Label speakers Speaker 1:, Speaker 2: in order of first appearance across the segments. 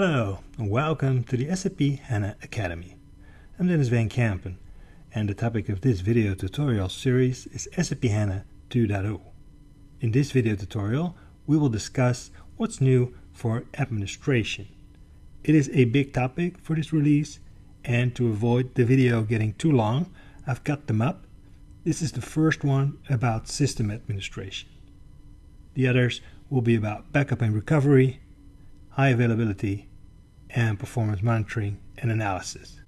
Speaker 1: Hello and welcome to the SAP HANA Academy. I'm Denys Van Kempen and the topic of this video tutorial series is SAP HANA 2.0. In this video tutorial we will discuss what's new for administration. It is a big topic for this release and to avoid the video getting too long I've cut them up. This is the first one about system administration. The others will be about backup and recovery, high availability, and performance monitoring and analysis.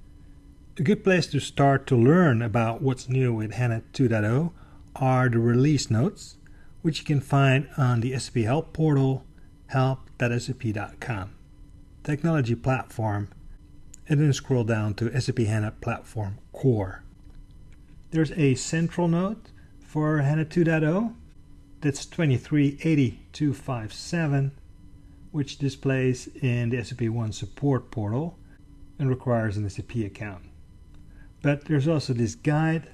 Speaker 1: A good place to start to learn about what's new with HANA 2.0 are the release notes, which you can find on the SAP Help portal, help.sap.com, technology platform, and then scroll down to SAP HANA Platform Core. There's a central note for HANA 2.0 that's 2380257 which displays in the SAP One support portal and requires an SAP account. But there's also this guide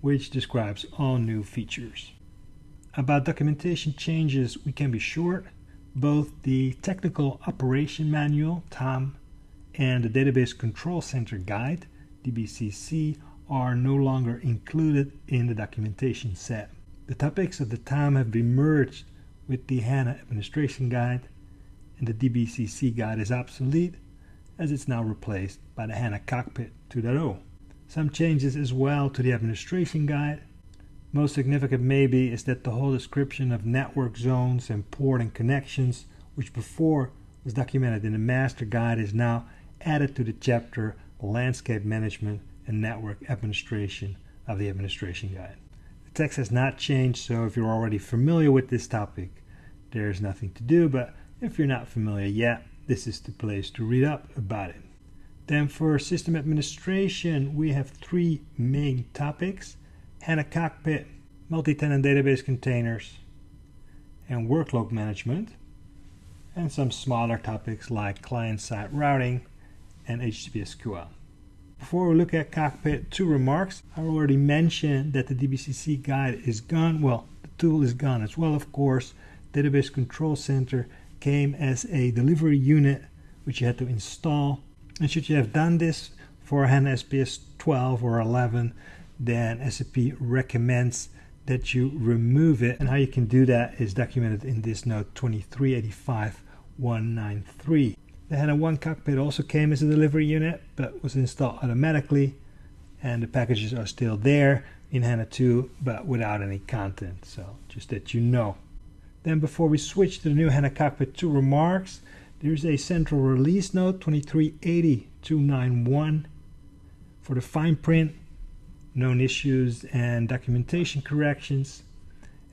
Speaker 1: which describes all new features. About documentation changes, we can be short. Both the Technical Operation Manual, TOM, and the Database Control Center Guide, DBCC, are no longer included in the documentation set. The topics of the TOM have been merged with the HANA Administration Guide, and the DBCC guide is obsolete as it's now replaced by the HANA Cockpit 2.0. Some changes as well to the Administration Guide. Most significant maybe is that the whole description of network zones and port and connections, which before was documented in the Master Guide, is now added to the chapter Landscape Management and Network Administration of the Administration Guide. The text has not changed, so if you're already familiar with this topic, there's nothing to do, but if you're not familiar yet, this is the place to read up about it. Then for system administration, we have three main topics. HANA Cockpit, multi-tenant database containers, and workload management, and some smaller topics like client-side routing and hdbsql. Before we look at Cockpit, two remarks. I already mentioned that the DBCC guide is gone. Well, the tool is gone as well, of course. Database Control Center came as a delivery unit which you had to install. And should you have done this for HANA SPS 12 or 11, then SAP recommends that you remove it. And how you can do that is documented in this note 2385193. The HANA 1 cockpit also came as a delivery unit, but was installed automatically, and the packages are still there in HANA 2, but without any content. So just that you know. Then before we switch to the new HANA Cockpit 2 remarks, there's a central release note 2380-291 for the fine print, known issues and documentation corrections.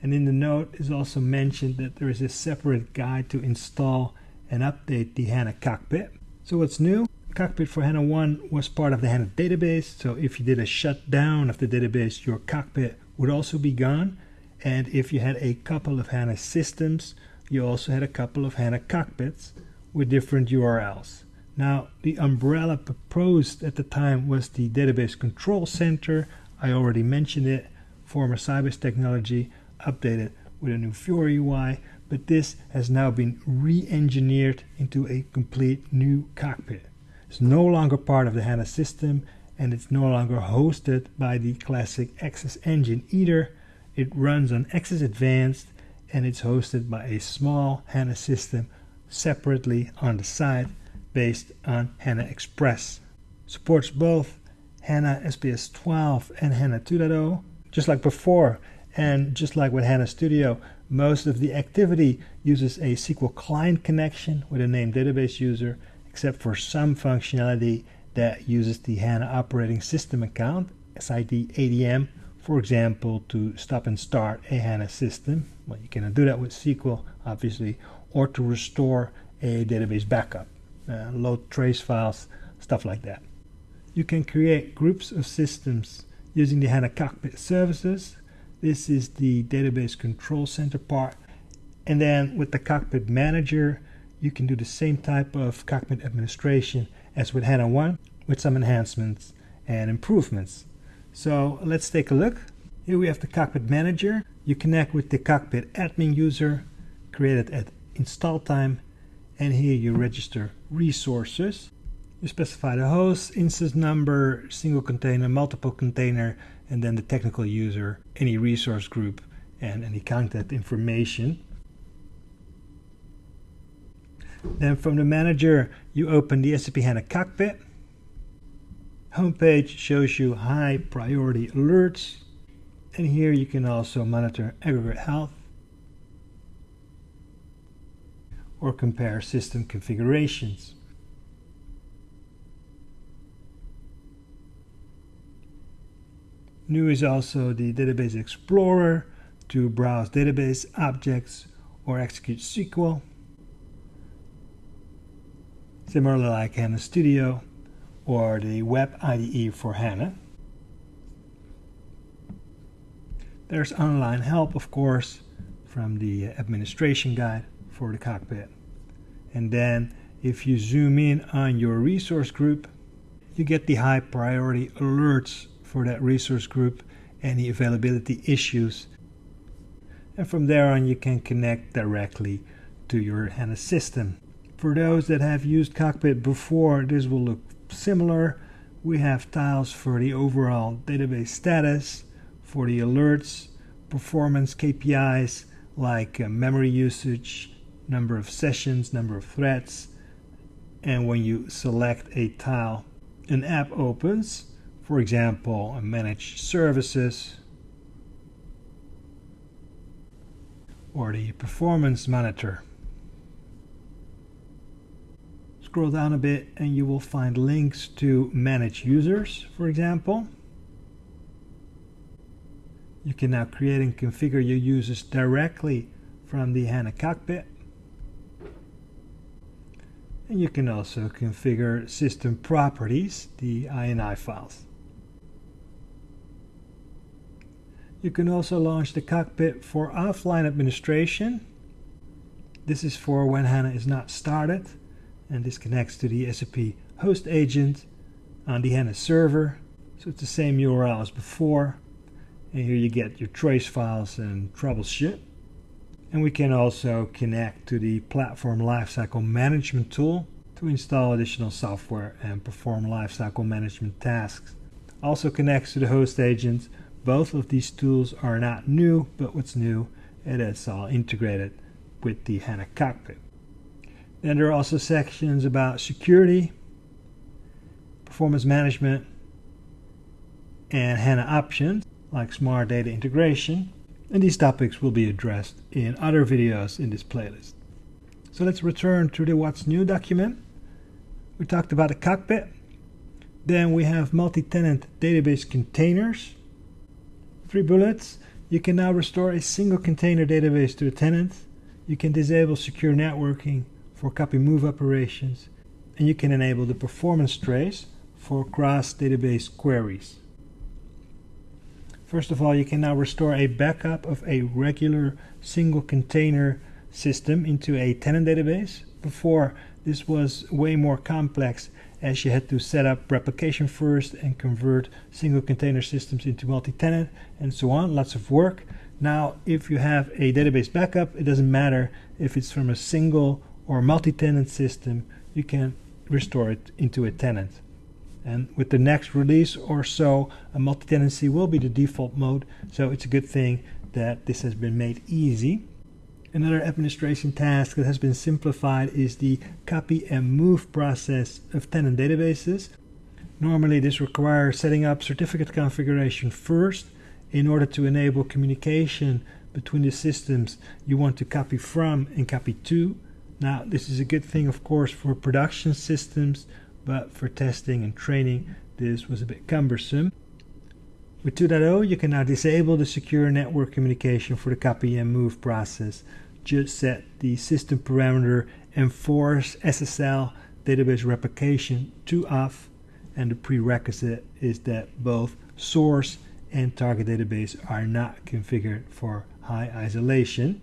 Speaker 1: And in the note is also mentioned that there is a separate guide to install and update the HANA Cockpit. So what's new? Cockpit for HANA 1 was part of the HANA database. So if you did a shutdown of the database, your cockpit would also be gone. And if you had a couple of HANA systems, you also had a couple of HANA cockpits with different URLs. Now, the umbrella proposed at the time was the Database Control Center. I already mentioned it, former Sybase technology, updated with a new Fiori UI, but this has now been re-engineered into a complete new cockpit. It's no longer part of the HANA system, and it's no longer hosted by the classic XS engine either, it runs on XS Advanced and it's hosted by a small HANA system separately on the side based on HANA Express. Supports both HANA SPS 12 and HANA 2.0, just like before. And just like with HANA Studio, most of the activity uses a SQL client connection with a named database user, except for some functionality that uses the HANA operating system account, SID ADM, for example, to stop and start a HANA system. Well, you cannot do that with SQL, obviously, or to restore a database backup, uh, load trace files, stuff like that. You can create groups of systems using the HANA Cockpit services. This is the database control center part. And then with the Cockpit Manager, you can do the same type of cockpit administration as with HANA 1 with some enhancements and improvements. So let's take a look. Here we have the Cockpit Manager. You connect with the Cockpit admin user created at install time and here you register resources. You specify the host, instance number, single container, multiple container, and then the technical user, any resource group, and any contact information. Then from the manager, you open the SAP HANA Cockpit. Homepage shows you high priority alerts. And here you can also monitor aggregate health or compare system configurations. New is also the Database Explorer to browse database objects or execute SQL. Similarly like HANA Studio or the Web IDE for HANA. There's online help, of course, from the administration guide for the cockpit. And then if you zoom in on your resource group, you get the high priority alerts for that resource group, any availability issues. And from there on, you can connect directly to your HANA system. For those that have used Cockpit before, this will look similar. We have tiles for the overall database status, for the alerts, performance KPIs like uh, memory usage, number of sessions, number of threads, and when you select a tile, an app opens, for example, a managed services or the performance monitor. Scroll down a bit and you will find links to manage users, for example. You can now create and configure your users directly from the HANA cockpit. And you can also configure system properties, the INI files. You can also launch the cockpit for offline administration. This is for when HANA is not started, and this connects to the SAP host agent on the HANA server. So it's the same URL as before. And here you get your trace files and troubleshoot. And we can also connect to the Platform Lifecycle Management tool to install additional software and perform lifecycle management tasks. Also connects to the host agent. Both of these tools are not new, but what's new, it is all integrated with the HANA cockpit. Then there are also sections about security, performance management, and HANA options like smart data integration, and these topics will be addressed in other videos in this playlist. So let's return to the What's New document. We talked about the cockpit. Then we have multi-tenant database containers. Three bullets. You can now restore a single container database to a tenant. You can disable secure networking for copy move operations. And you can enable the performance trace for cross database queries. First of all, you can now restore a backup of a regular single container system into a tenant database. Before, this was way more complex as you had to set up replication first and convert single container systems into multi-tenant and so on. Lots of work. Now, if you have a database backup, it doesn't matter if it's from a single or multi-tenant system, you can restore it into a tenant. And with the next release or so, a multi-tenancy will be the default mode. So it's a good thing that this has been made easy. Another administration task that has been simplified is the copy and move process of tenant databases. Normally this requires setting up certificate configuration first in order to enable communication between the systems you want to copy from and copy to. Now this is a good thing of course for production systems but for testing and training this was a bit cumbersome. With 2.0 you can now disable the secure network communication for the copy and move process. Just set the system parameter enforce SSL database replication to off and the prerequisite is that both source and target database are not configured for high isolation.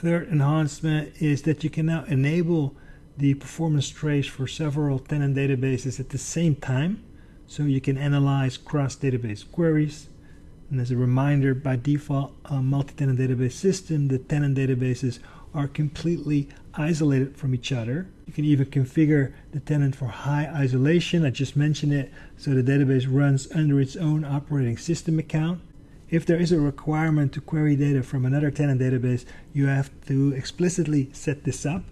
Speaker 1: Third enhancement is that you can now enable the performance trace for several tenant databases at the same time so you can analyze cross database queries. And as a reminder, by default, a multi tenant database system, the tenant databases are completely isolated from each other. You can even configure the tenant for high isolation. I just mentioned it. So the database runs under its own operating system account. If there is a requirement to query data from another tenant database, you have to explicitly set this up.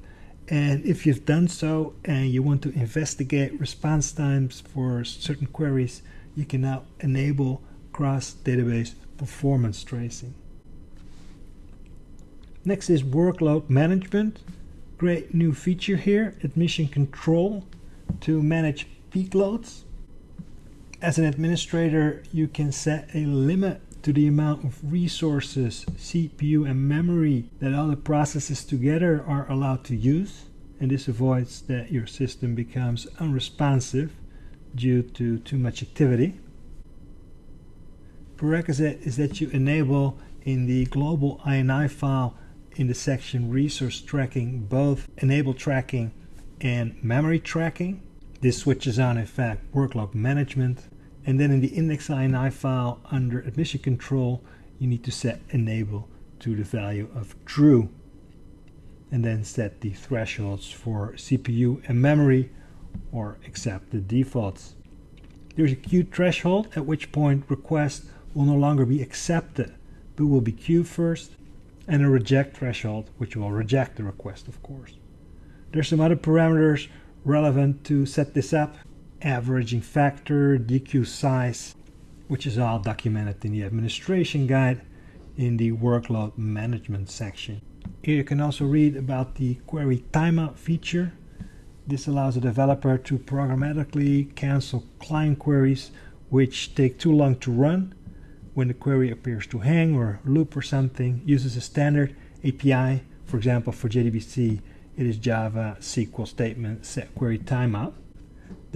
Speaker 1: And if you've done so and you want to investigate response times for certain queries, you can now enable cross database performance tracing. Next is workload management. Great new feature here, admission control to manage peak loads. As an administrator, you can set a limit to the amount of resources, CPU and memory that all the processes together are allowed to use. And this avoids that your system becomes unresponsive due to too much activity. Prerequisite is that you enable in the global INI file in the section resource tracking both enable tracking and memory tracking. This switches on in fact workload management and then in the index INI file under admission control you need to set enable to the value of true and then set the thresholds for CPU and memory or accept the defaults. There's a queue threshold at which point requests will no longer be accepted but will be queued first and a reject threshold which will reject the request of course. There's some other parameters relevant to set this up averaging factor, dequeue size which is all documented in the administration guide in the workload management section. Here you can also read about the query timeout feature. This allows a developer to programmatically cancel client queries which take too long to run when the query appears to hang or loop or something. Uses a standard API. For example, for JDBC, it is Java SQL statement set query timeout.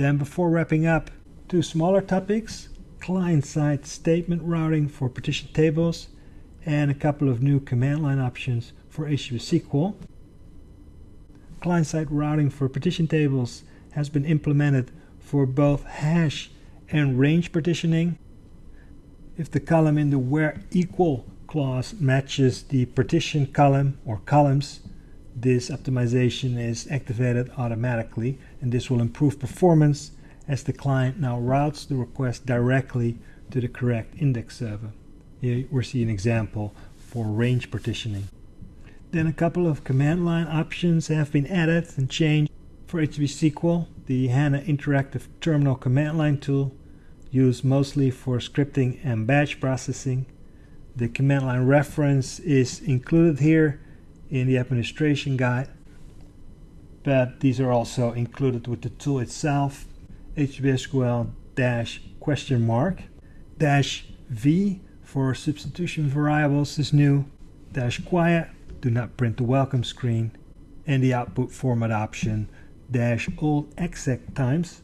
Speaker 1: Then before wrapping up, two smaller topics, client-side statement routing for partition tables and a couple of new command line options for hdbsql. Client-side routing for partition tables has been implemented for both hash and range partitioning. If the column in the where equal clause matches the partition column or columns, this optimization is activated automatically and this will improve performance as the client now routes the request directly to the correct index server. Here we see an example for range partitioning. Then a couple of command line options have been added and changed for hdbsql. The HANA Interactive Terminal command line tool used mostly for scripting and batch processing. The command line reference is included here in the administration guide, but these are also included with the tool itself. hdbsql dash question mark dash V for substitution variables is new dash quiet do not print the welcome screen, and the output format option dash old exec times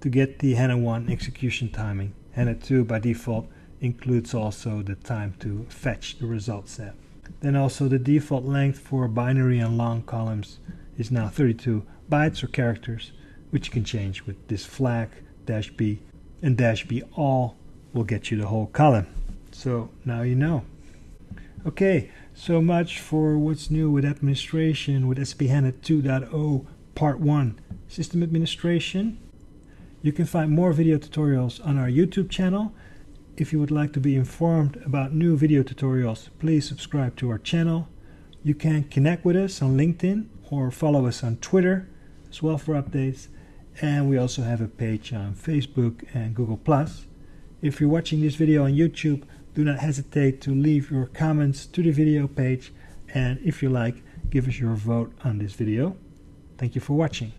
Speaker 1: to get the HANA 1 execution timing. HANA 2 by default includes also the time to fetch the result set. Then also the default length for binary and long columns is now 32 bytes or characters, which you can change with this flag dash b and dash b all will get you the whole column. So now you know. Okay, so much for what's new with administration with SAP HANA 2.0 Part 1 System Administration. You can find more video tutorials on our YouTube channel. If you would like to be informed about new video tutorials, please subscribe to our channel. You can connect with us on LinkedIn or follow us on Twitter as well for updates. And we also have a page on Facebook and Google+. If you're watching this video on YouTube, do not hesitate to leave your comments to the video page and if you like, give us your vote on this video. Thank you for watching.